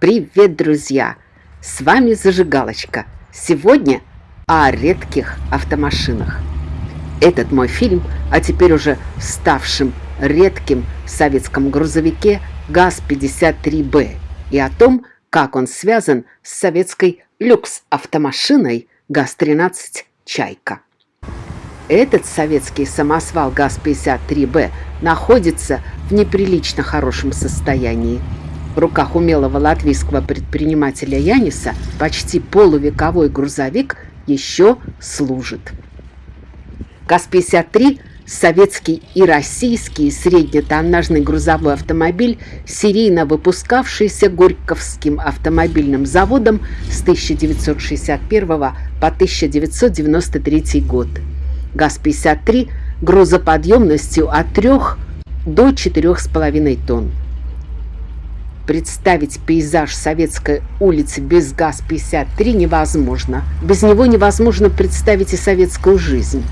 Привет, друзья! С вами Зажигалочка. Сегодня о редких автомашинах. Этот мой фильм о теперь уже ставшем редким советском грузовике ГАЗ-53Б и о том, как он связан с советской люкс-автомашиной ГАЗ-13 «Чайка». Этот советский самосвал ГАЗ-53Б находится в неприлично хорошем состоянии – в руках умелого латвийского предпринимателя Яниса почти полувековой грузовик еще служит. ГАЗ-53 – советский и российский среднетоннажный грузовой автомобиль, серийно выпускавшийся Горьковским автомобильным заводом с 1961 по 1993 год. ГАЗ-53 грузоподъемностью от 3 до 4,5 тонн. Представить пейзаж Советской улицы без ГАЗ-53 невозможно. Без него невозможно представить и советскую жизнь.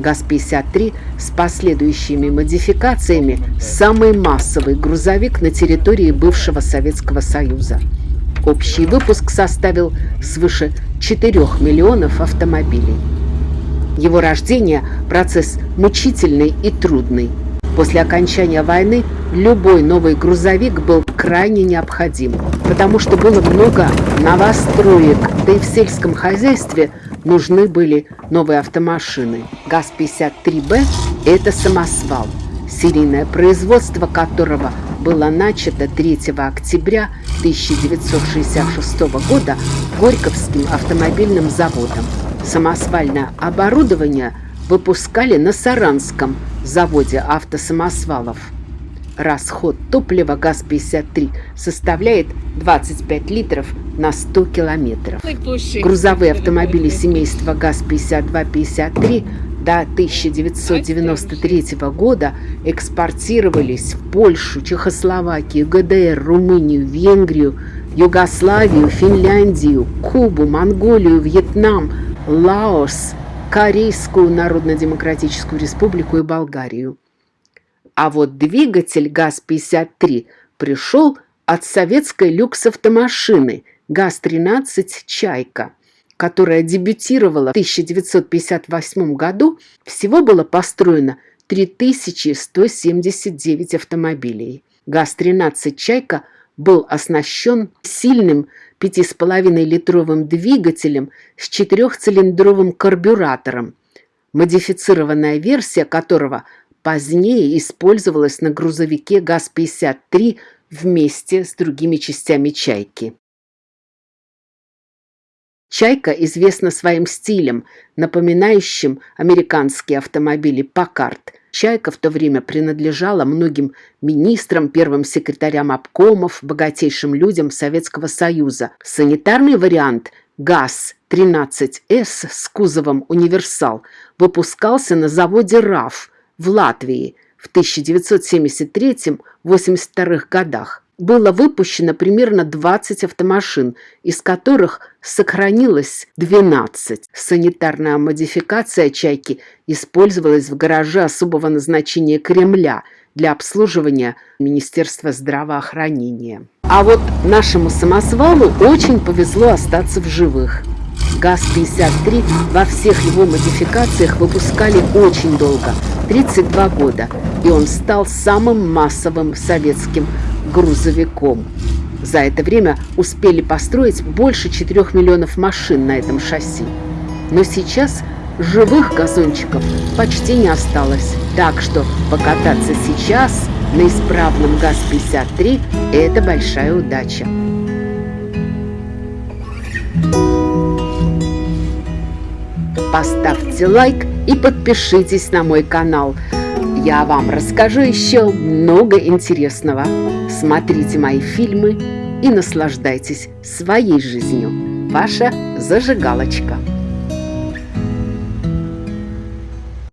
ГАЗ-53 с последующими модификациями – самый массовый грузовик на территории бывшего Советского Союза. Общий выпуск составил свыше 4 миллионов автомобилей. Его рождение – процесс мучительный и трудный – После окончания войны любой новый грузовик был крайне необходим, потому что было много новостроек, да и в сельском хозяйстве нужны были новые автомашины. ГАЗ-53Б – это самосвал, серийное производство которого было начато 3 октября 1966 года Горьковским автомобильным заводом. Самосвальное оборудование выпускали на Саранском заводе автосамосвалов. Расход топлива ГАЗ-53 составляет 25 литров на 100 километров. Грузовые автомобили семейства ГАЗ-52-53 до 1993 года экспортировались в Польшу, Чехословакию, ГДР, Румынию, Венгрию, Югославию, Финляндию, Кубу, Монголию, Вьетнам, Лаос – Корейскую Народно-Демократическую Республику и Болгарию. А вот двигатель ГАЗ-53 пришел от советской люкс-автомашины ГАЗ-13 «Чайка», которая дебютировала в 1958 году. Всего было построено 3179 автомобилей. ГАЗ-13 «Чайка» был оснащен сильным 5,5-литровым двигателем с четырехцилиндровым карбюратором, модифицированная версия которого позднее использовалась на грузовике ГАЗ-53 вместе с другими частями «Чайки». «Чайка» известна своим стилем, напоминающим американские автомобили «Паккарт», Чайка в то время принадлежала многим министрам, первым секретарям обкомов, богатейшим людям Советского Союза. Санитарный вариант ГАЗ-13С с кузовом «Универсал» выпускался на заводе РАФ в Латвии в 1973-82 годах было выпущено примерно 20 автомашин, из которых сохранилось 12. Санитарная модификация «Чайки» использовалась в гараже особого назначения Кремля для обслуживания Министерства здравоохранения. А вот нашему самосвалу очень повезло остаться в живых. ГАЗ-53 во всех его модификациях выпускали очень долго, 32 года, и он стал самым массовым советским грузовиком. За это время успели построить больше 4 миллионов машин на этом шасси. Но сейчас живых газончиков почти не осталось. Так что покататься сейчас на исправном ГАЗ-53 – это большая удача. Поставьте лайк и подпишитесь на мой канал – я вам расскажу еще много интересного. Смотрите мои фильмы и наслаждайтесь своей жизнью. Ваша зажигалочка.